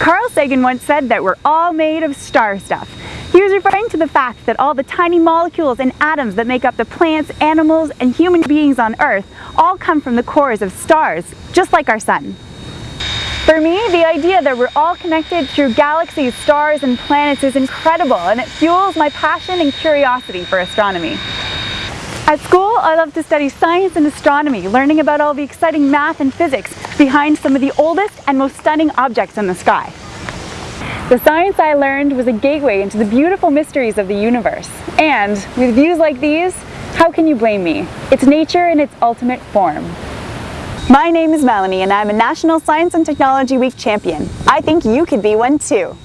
Carl Sagan once said that we're all made of star stuff. He was referring to the fact that all the tiny molecules and atoms that make up the plants, animals, and human beings on Earth all come from the cores of stars, just like our sun. For me, the idea that we're all connected through galaxies, stars, and planets is incredible, and it fuels my passion and curiosity for astronomy. At school, I love to study science and astronomy, learning about all the exciting math and physics behind some of the oldest and most stunning objects in the sky. The science I learned was a gateway into the beautiful mysteries of the universe. And with views like these, how can you blame me? It's nature in its ultimate form. My name is Melanie and I'm a National Science and Technology Week champion. I think you could be one too.